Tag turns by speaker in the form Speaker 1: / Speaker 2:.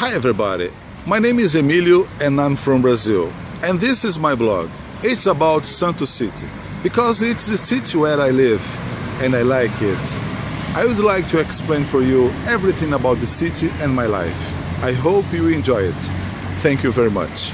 Speaker 1: Hi everybody, my name is Emilio and I'm from Brazil. And this is my blog. It's about Santos City, because it's the city where I live and I like it. I would like to explain for you everything about the city and my life. I hope you enjoy it. Thank you very much.